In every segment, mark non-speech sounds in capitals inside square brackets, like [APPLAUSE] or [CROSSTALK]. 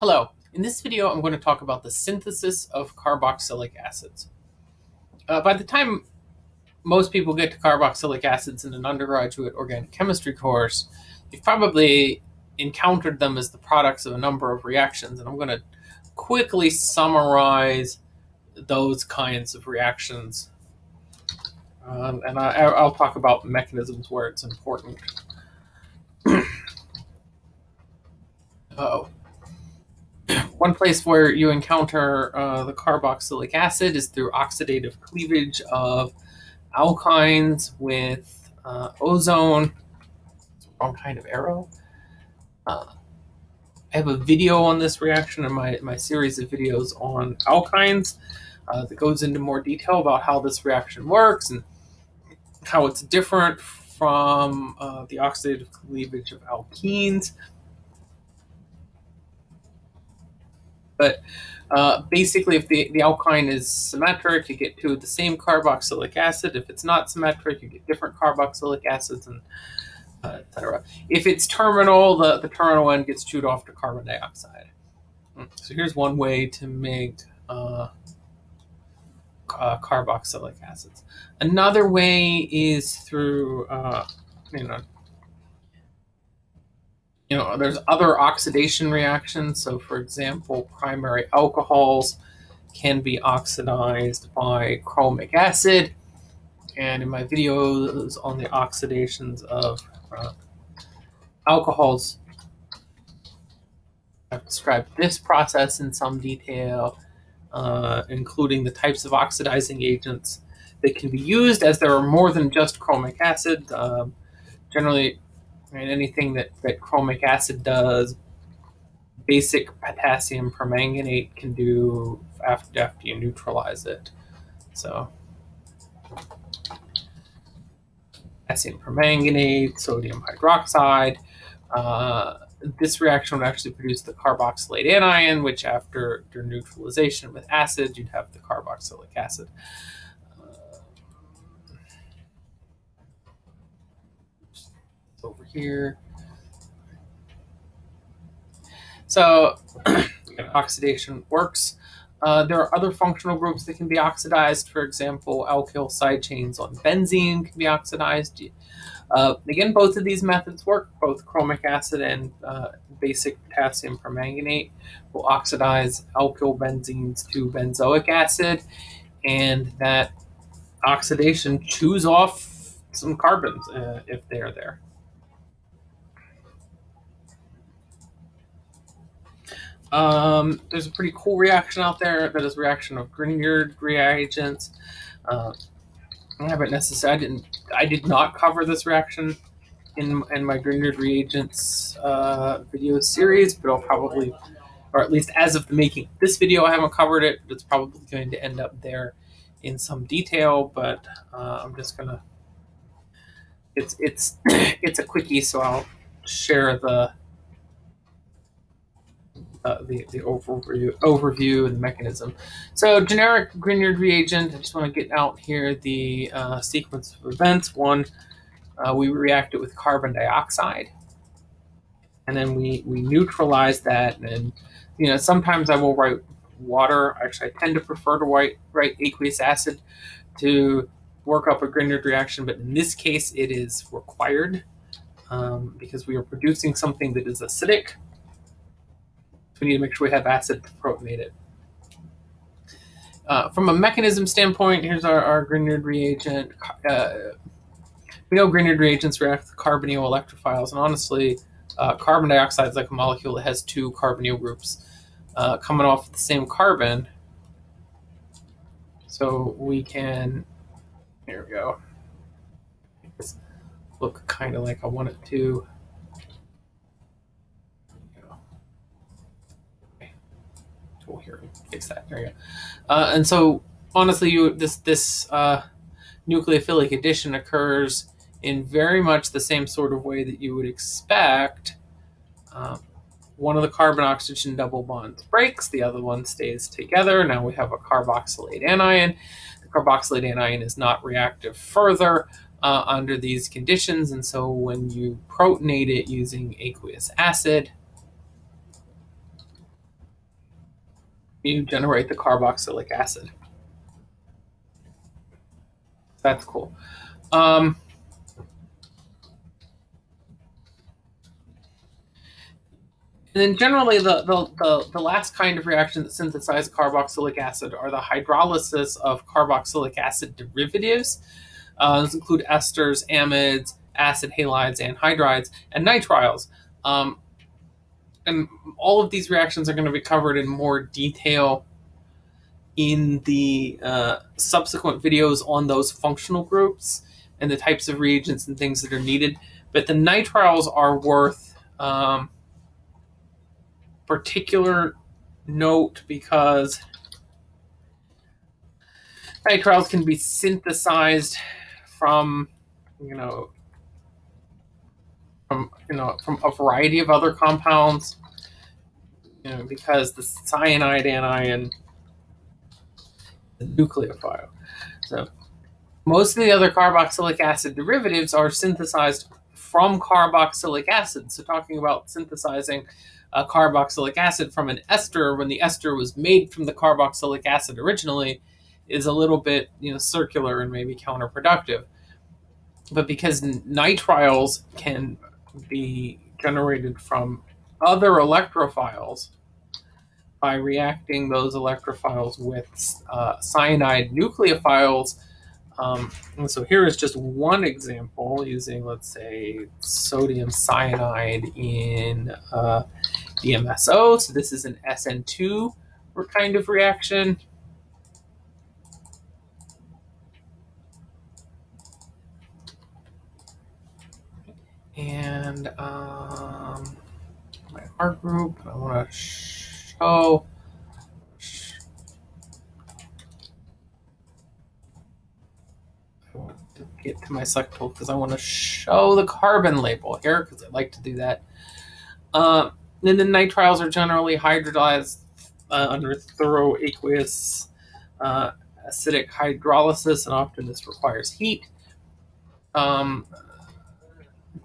Hello, in this video I'm going to talk about the synthesis of carboxylic acids. Uh, by the time most people get to carboxylic acids in an undergraduate organic chemistry course, you've probably encountered them as the products of a number of reactions, and I'm going to quickly summarize those kinds of reactions. Um, and I, will talk about mechanisms where it's important. [CLEARS THROAT] oh one place where you encounter uh, the carboxylic acid is through oxidative cleavage of alkynes with uh, ozone. Wrong kind of arrow. Uh, I have a video on this reaction in my, my series of videos on alkynes uh, that goes into more detail about how this reaction works and how it's different from uh, the oxidative cleavage of alkenes. But uh, basically, if the, the alkyne is symmetric, you get two of the same carboxylic acid. If it's not symmetric, you get different carboxylic acids, and uh, etc. If it's terminal, the, the terminal end gets chewed off to carbon dioxide. Hmm, so here's one way to make uh, carboxylic acids. Another way is through, uh, you know, you know, there's other oxidation reactions. So for example, primary alcohols can be oxidized by chromic acid. And in my videos on the oxidations of uh, alcohols, I've described this process in some detail, uh, including the types of oxidizing agents that can be used as there are more than just chromic acid. Um, generally, and anything that, that chromic acid does, basic potassium permanganate can do after, after you neutralize it. So potassium permanganate, sodium hydroxide. Uh, this reaction would actually produce the carboxylate anion, which after, after neutralization with acid, you'd have the carboxylic acid. Here. So [CLEARS THROAT] oxidation works. Uh, there are other functional groups that can be oxidized. For example, alkyl side chains on benzene can be oxidized. Uh, again, both of these methods work. Both chromic acid and uh, basic potassium permanganate will oxidize alkyl benzenes to benzoic acid, and that oxidation chews off some carbons uh, if they're there. Um, there's a pretty cool reaction out there that is reaction of Grignard reagents. Uh, I haven't necessarily, I didn't, I did not cover this reaction in, in my Grignard reagents uh, video series, but I'll probably, or at least as of the making of this video, I haven't covered it. It's probably going to end up there in some detail, but uh, I'm just gonna, it's, it's, [CLEARS THROAT] it's a quickie, so I'll share the, uh, the, the overview, overview and the mechanism. So generic Grignard reagent, I just want to get out here the uh, sequence of events. One, uh, we react it with carbon dioxide, and then we, we neutralize that. And, you know, sometimes I will write water. Actually, I tend to prefer to write, write aqueous acid to work up a Grignard reaction, but in this case, it is required um, because we are producing something that is acidic we need to make sure we have acid to protonate it. Uh, from a mechanism standpoint, here's our, our Grignard reagent. Uh, we know Grignard reagents react with carbonyl electrophiles, and honestly, uh, carbon dioxide is like a molecule that has two carbonyl groups uh, coming off the same carbon. So we can, here we go, look kind of like I want it to. Here and fix that. Go. Uh, and so honestly, you this this uh, nucleophilic addition occurs in very much the same sort of way that you would expect. Um, one of the carbon oxygen double bonds breaks, the other one stays together. Now we have a carboxylate anion. The carboxylate anion is not reactive further uh, under these conditions, and so when you protonate it using aqueous acid, you generate the carboxylic acid. That's cool. Um, and then generally the, the, the, the, last kind of reaction that synthesizes carboxylic acid are the hydrolysis of carboxylic acid derivatives. Uh, those include esters, amides, acid halides, anhydrides, and nitriles. Um, and all of these reactions are going to be covered in more detail in the uh, subsequent videos on those functional groups and the types of reagents and things that are needed. But the nitriles are worth um, particular note because nitriles can be synthesized from, you know, from you know from a variety of other compounds. You know, because the cyanide anion, the nucleophile. So most of the other carboxylic acid derivatives are synthesized from carboxylic acid. So talking about synthesizing a carboxylic acid from an ester when the ester was made from the carboxylic acid originally is a little bit you know circular and maybe counterproductive. But because nitriles can be generated from other electrophiles by reacting those electrophiles with uh, cyanide nucleophiles. Um, and so here is just one example using, let's say, sodium cyanide in uh, DMSO. So this is an SN2 kind of reaction. And um, my R group. I want to show. To get to my select tool because I want to show the carbon label here because I like to do that. Uh, and then nitriles are generally hydrolyzed uh, under thorough aqueous uh, acidic hydrolysis, and often this requires heat. Um,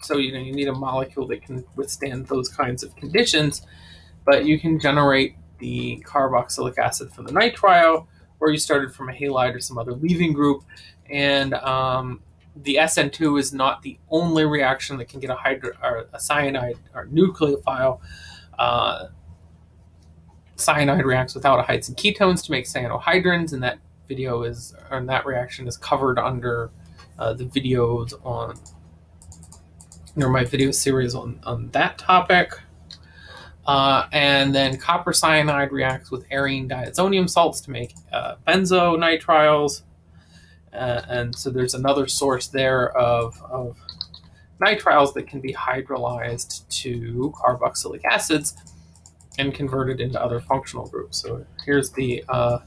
so you know you need a molecule that can withstand those kinds of conditions, but you can generate the carboxylic acid from the nitrile, or you started from a halide or some other leaving group, and um, the SN2 is not the only reaction that can get a, hydro, or a cyanide or nucleophile. Uh, cyanide reacts with aldehydes and ketones to make cyanohydrins, and that video is, or that reaction is covered under uh, the videos on or my video series on, on that topic. Uh, and then copper cyanide reacts with arene diazonium salts to make uh, benzonitriles. Uh, and so there's another source there of, of nitriles that can be hydrolyzed to carboxylic acids and converted into other functional groups. So here's the uh,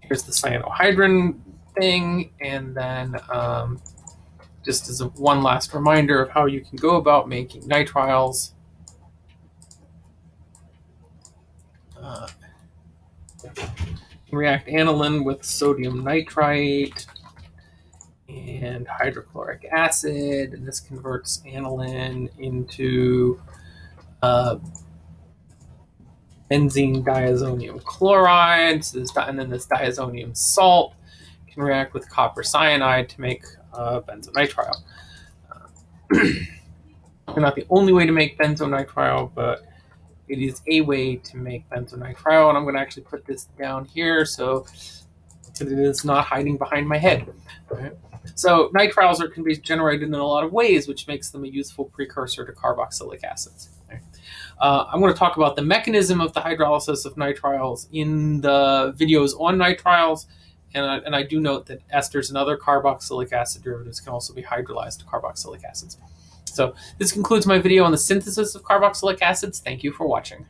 here's the cyanohydrin thing, and then um, just as a, one last reminder of how you can go about making nitriles. Uh, react aniline with sodium nitrite and hydrochloric acid, and this converts aniline into uh, benzene diazonium chloride, so this, and then this diazonium salt can react with copper cyanide to make uh, [CLEARS THROAT] benzonitrile. Not the only way to make benzonitrile, but it is a way to make benzonitrile. And I'm going to actually put this down here so it is not hiding behind my head. Right? So nitriles are, can be generated in a lot of ways, which makes them a useful precursor to carboxylic acids. Uh, I'm going to talk about the mechanism of the hydrolysis of nitriles in the videos on nitriles and I, and I do note that esters and other carboxylic acid derivatives can also be hydrolyzed to carboxylic acids. So this concludes my video on the synthesis of carboxylic acids. Thank you for watching.